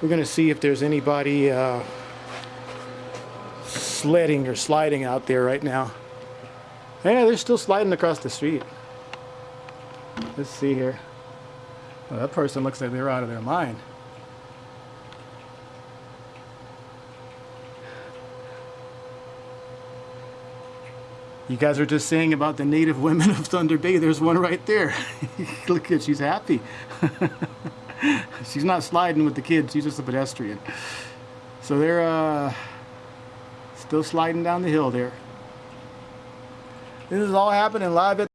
We're going to see if there's anybody uh, sledding or sliding out there right now. Yeah, they're still sliding across the street. Let's see here. Well, that person looks like they're out of their mind. You guys are just saying about the native women of Thunder Bay. There's one right there. Look at, she's happy. she's not sliding with the kids. She's just a pedestrian. So they're uh, still sliding down the hill there. This is all happening live at